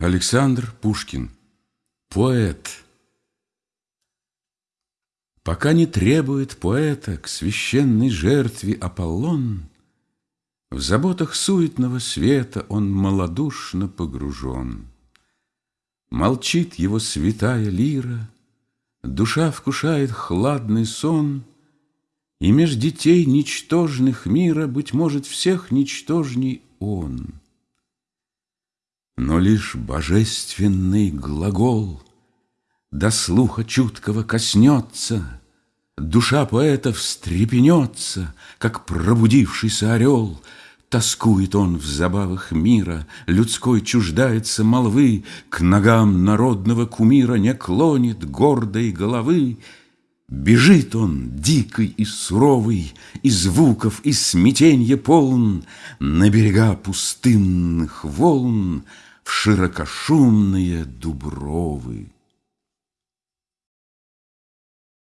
Александр Пушкин. Поэт. Пока не требует поэта к священной жертве Аполлон, В заботах суетного света он малодушно погружен. Молчит его святая лира, Душа вкушает хладный сон, И меж детей ничтожных мира, Быть может, всех ничтожней он — но лишь божественный глагол До слуха чуткого коснется, Душа поэта встрепенется, Как пробудившийся орел, Тоскует он в забавах мира, Людской чуждается молвы, К ногам народного кумира Не клонит гордой головы, Бежит он, дикий и суровый, И звуков, и смятенья полн, На берега пустынных волн, в широкошумные дубровы.